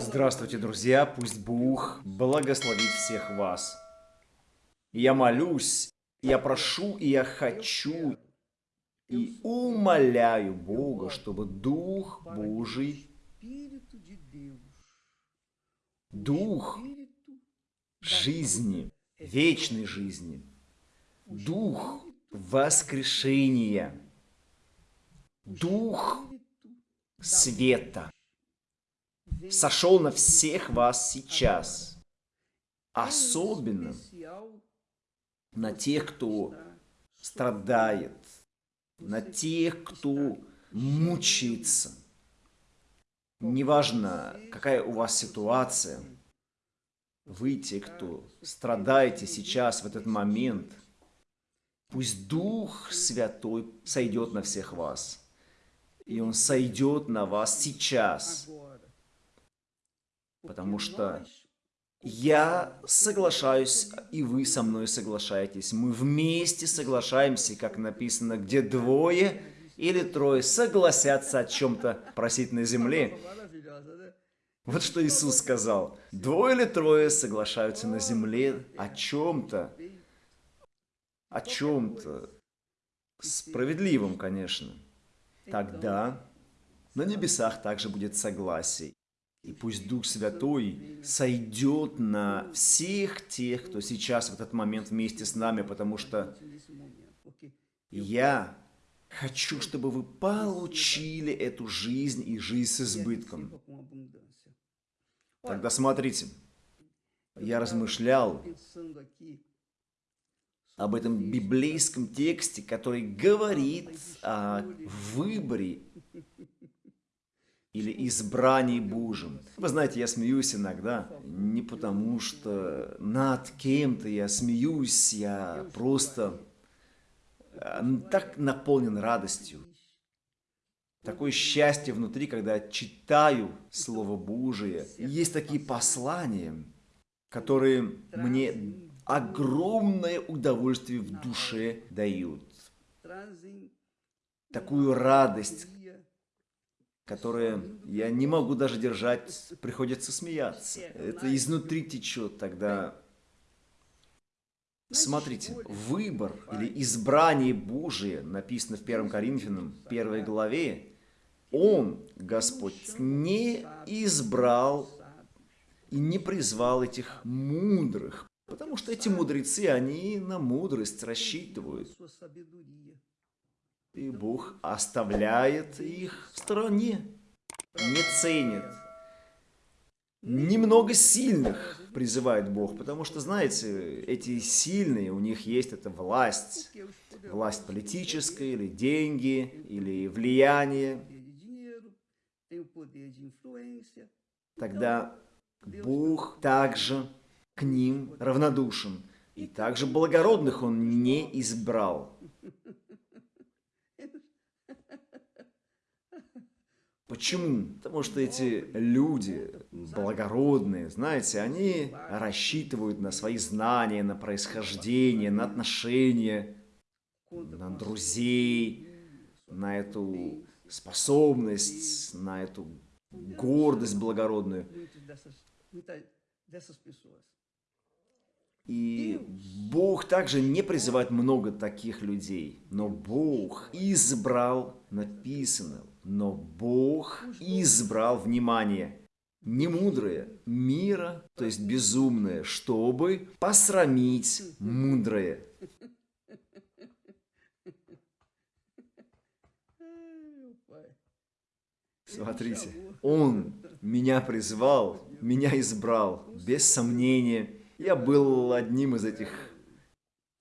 Здравствуйте, друзья! Пусть Бог благословит всех вас. Я молюсь, я прошу и я хочу и умоляю Бога, чтобы Дух Божий, Дух жизни, вечной жизни, Дух воскрешения, Дух света сошел на всех вас сейчас, особенно на тех, кто страдает, на тех, кто мучается. Неважно, какая у вас ситуация, вы, те, кто страдаете сейчас, в этот момент, пусть Дух Святой сойдет на всех вас. И Он сойдет на вас сейчас. Потому что я соглашаюсь, и вы со мной соглашаетесь. Мы вместе соглашаемся, как написано, где двое или трое согласятся о чем-то просить на земле. Вот что Иисус сказал. Двое или трое соглашаются на земле о чем-то. О чем-то. Справедливом, конечно. Тогда на небесах также будет согласие. И пусть Дух Святой сойдет на всех тех, кто сейчас в этот момент вместе с нами, потому что я хочу, чтобы вы получили эту жизнь и жизнь с избытком. Тогда смотрите, я размышлял об этом библейском тексте, который говорит о выборе или избрании Божьем. Вы знаете, я смеюсь иногда не потому, что над кем-то я смеюсь, я просто э, так наполнен радостью. Такое счастье внутри, когда читаю Слово Божие. есть такие послания, которые мне огромное удовольствие в душе дают. Такую радость, которые я не могу даже держать, приходится смеяться. Это изнутри течет тогда. Смотрите, выбор или избрание Божие, написано в 1 Коринфянам 1 главе, Он, Господь, не избрал и не призвал этих мудрых, потому что эти мудрецы, они на мудрость рассчитывают. И Бог оставляет их в стороне, не ценит. Немного сильных призывает Бог, потому что, знаете, эти сильные, у них есть эта власть, власть политическая, или деньги, или влияние. Тогда Бог также к ним равнодушен, и также благородных Он не избрал. Почему? Потому что эти люди благородные, знаете, они рассчитывают на свои знания, на происхождение, на отношения, на друзей, на эту способность, на эту гордость благородную. И Бог также не призывает много таких людей, но Бог избрал, написано, но Бог избрал, внимание, не мудрое, мира, то есть безумное, чтобы посрамить мудрое. Смотрите, Он меня призвал, меня избрал, без сомнения. Я был одним из этих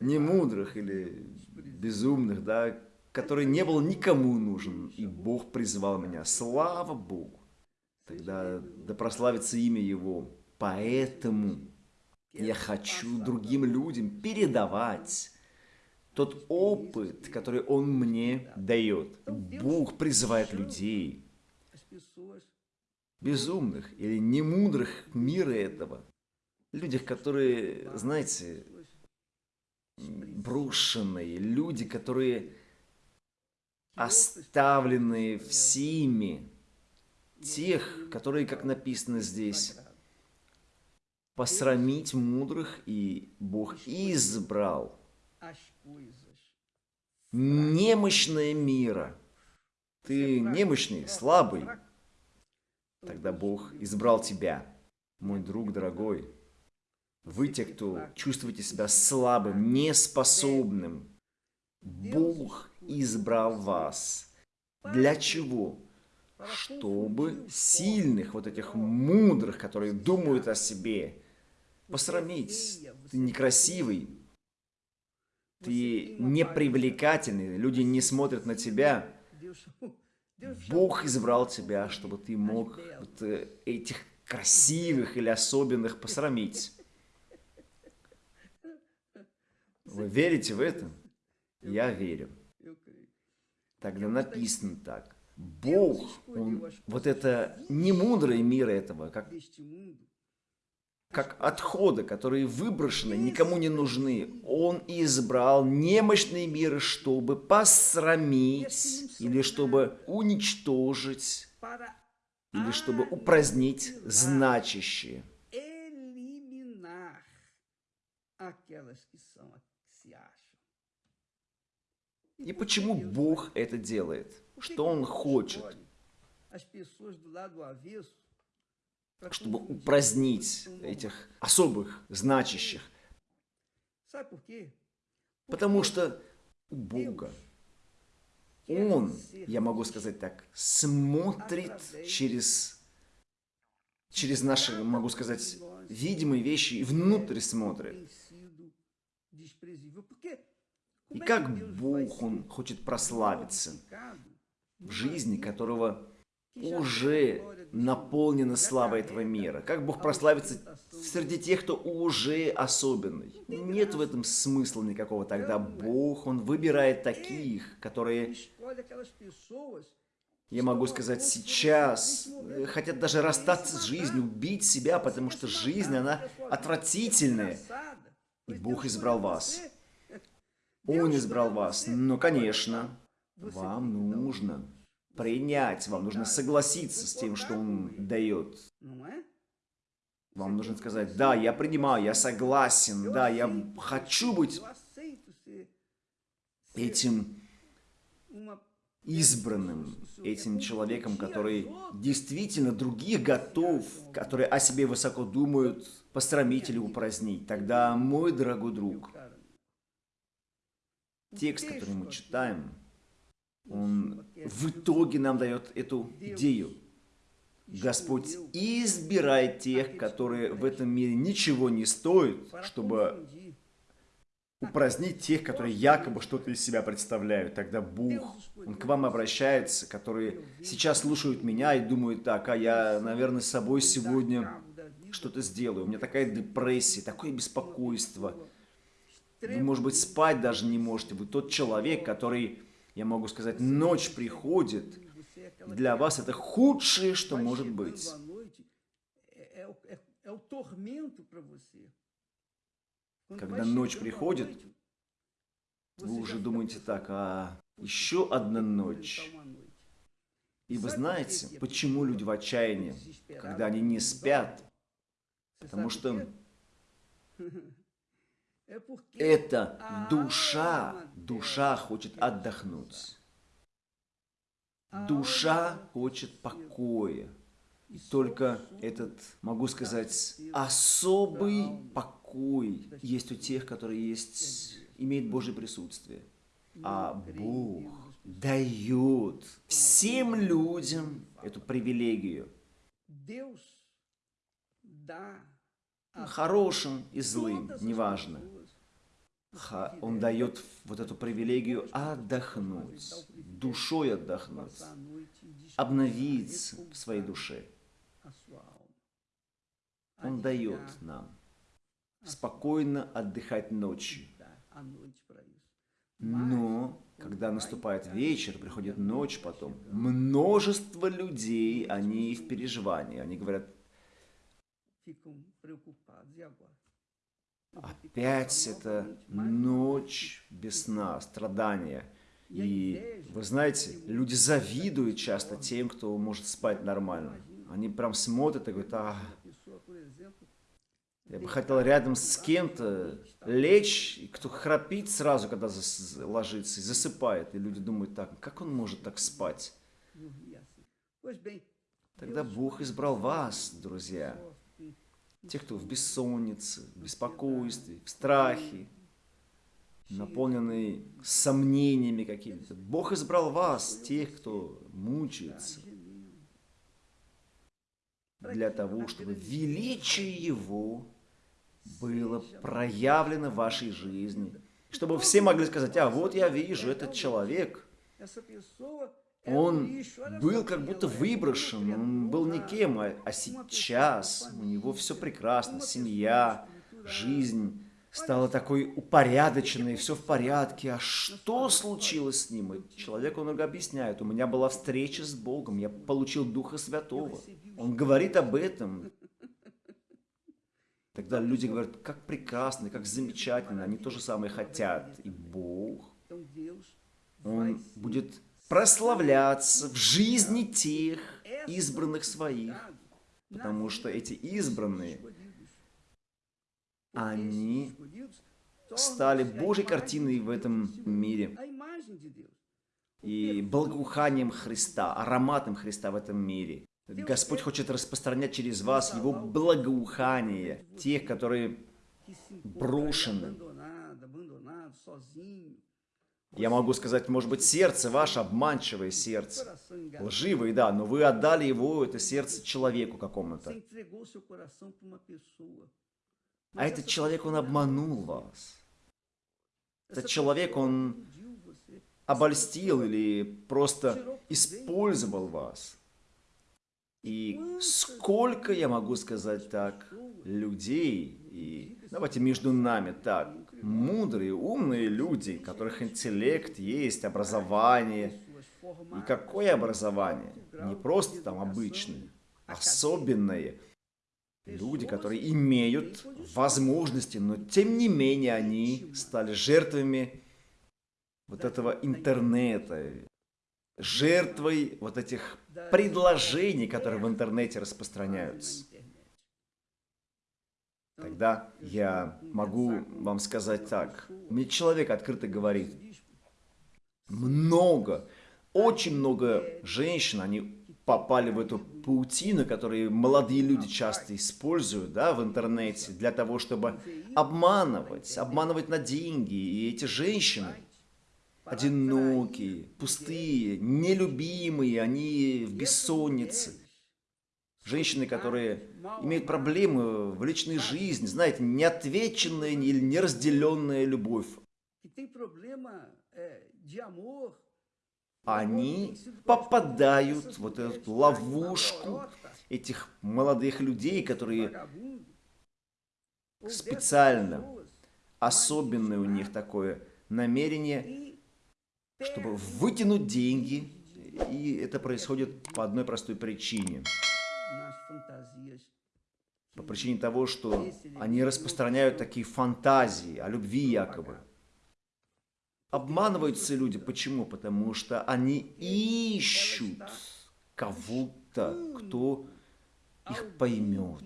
немудрых или безумных, да, который не был никому нужен, и Бог призвал меня. Слава Богу! Тогда да прославится имя Его. Поэтому я хочу другим людям передавать тот опыт, который Он мне дает. Бог призывает людей, безумных или немудрых мира этого, людях, которые, знаете, брошенные, люди, которые оставленные всеми, тех, которые, как написано здесь, посрамить мудрых, и Бог избрал немощное мира. Ты немощный, слабый. Тогда Бог избрал тебя, мой друг дорогой. Вы те, кто чувствуете себя слабым, неспособным. Бог избрал вас. Для чего? Чтобы сильных, вот этих мудрых, которые думают о себе, посрамить. Ты некрасивый, ты непривлекательный, люди не смотрят на тебя. Бог избрал тебя, чтобы ты мог вот э, этих красивых или особенных посрамить. Вы верите в это? Я верю. Тогда написано так. Бог, Он, вот это не мудрый мир этого, как, как отходы, которые выброшены, никому не нужны. Он избрал немощный мир, чтобы посрамить, или чтобы уничтожить, или чтобы упразднить значащие. И почему Бог это делает? Что Он хочет? Чтобы упразднить этих особых, значащих. Потому что у Бога Он, я могу сказать так, смотрит через, через наши, могу сказать, видимые вещи и внутрь смотрит. И как Бог, Он хочет прославиться в жизни, которого уже наполнена слава этого мира. Как Бог прославится среди тех, кто уже особенный. Нет в этом смысла никакого. Тогда Бог, Он выбирает таких, которые, я могу сказать, сейчас хотят даже расстаться с жизнью, убить себя, потому что жизнь, она отвратительная. И Бог избрал вас. Он избрал вас. Но, конечно, вам нужно принять, вам нужно согласиться с тем, что Он дает. Вам нужно сказать, да, я принимаю, я согласен, да, я хочу быть этим избранным, этим человеком, который действительно других готов, которые о себе высоко думают, посрамить или упразднить. Тогда, мой дорогой друг, текст, который мы читаем, он в итоге нам дает эту идею. Господь избирает тех, которые в этом мире ничего не стоят, чтобы упразднить тех, которые якобы что-то из себя представляют. Тогда Бог, Он к вам обращается, которые сейчас слушают меня и думают, так, а я, наверное, с собой сегодня что-то сделаю. У меня такая депрессия, такое беспокойство. Вы, может быть, спать даже не можете. Вы тот человек, который, я могу сказать, ночь приходит. Для вас это худшее, что может быть. Когда ночь приходит, вы уже думаете так, а еще одна ночь. И вы знаете, почему люди в отчаянии, когда они не спят? Потому что это душа, душа хочет отдохнуть. Душа хочет покоя. И только этот, могу сказать, особый покой есть у тех, которые есть, имеют Божье присутствие. А Бог дает всем людям эту привилегию. Хорошим и злым, неважно он дает вот эту привилегию отдохнуть, душой отдохнуть, обновиться в своей душе. Он дает нам спокойно отдыхать ночью. Но, когда наступает вечер, приходит ночь потом, множество людей, они в переживании, они говорят, Опять это ночь без сна, страдания. И вы знаете, люди завидуют часто тем, кто может спать нормально. Они прям смотрят и говорят, а, я бы хотел рядом с кем-то лечь, и кто храпит сразу, когда ложится, и засыпает. И люди думают так, как он может так спать? Тогда Бог избрал вас, друзья. Те, кто в бессоннице, в беспокойстве, в страхе, наполненный сомнениями какими-то. Бог избрал вас, тех, кто мучается, для того, чтобы величие Его было проявлено в вашей жизни. Чтобы все могли сказать, а вот я вижу, этот человек, он был как будто выброшен, он был никем, а, а сейчас у него все прекрасно, семья, жизнь стала такой упорядоченной, все в порядке. А что случилось с ним? И человек, он объясняет, у меня была встреча с Богом, я получил Духа Святого. Он говорит об этом. Тогда люди говорят, как прекрасно, как замечательно, они то же самое хотят. И Бог, Он будет прославляться в жизни тех избранных своих, потому что эти избранные, они стали Божьей картиной в этом мире и благоуханием Христа, ароматом Христа в этом мире. Господь хочет распространять через вас Его благоухание, тех, которые брошены. Я могу сказать, может быть, сердце ваше обманчивое сердце, лживое, да, но вы отдали его, это сердце, человеку какому-то. А этот человек, он обманул вас. Этот человек, он обольстил или просто использовал вас. И сколько, я могу сказать так, людей, и давайте между нами так, мудрые, умные люди, у которых интеллект есть, образование. И какое образование? Не просто там обычное, особенное. Люди, которые имеют возможности, но тем не менее они стали жертвами вот этого интернета, жертвой вот этих предложений, которые в интернете распространяются. Тогда я могу вам сказать так. Мне человек открыто говорит, много, очень много женщин, они попали в эту паутину, которую молодые люди часто используют да, в интернете для того, чтобы обманывать, обманывать на деньги. И эти женщины, одинокие, пустые, нелюбимые, они в бессоннице. Женщины, которые имеют проблемы в личной жизни, знаете, неотвеченная или неразделенная любовь. Они попадают в вот эту ловушку этих молодых людей, которые специально, особенное у них такое намерение чтобы вытянуть деньги, и это происходит по одной простой причине. По причине того, что они распространяют такие фантазии о любви якобы. Обманываются люди. Почему? Потому что они ищут кого-то, кто их поймет.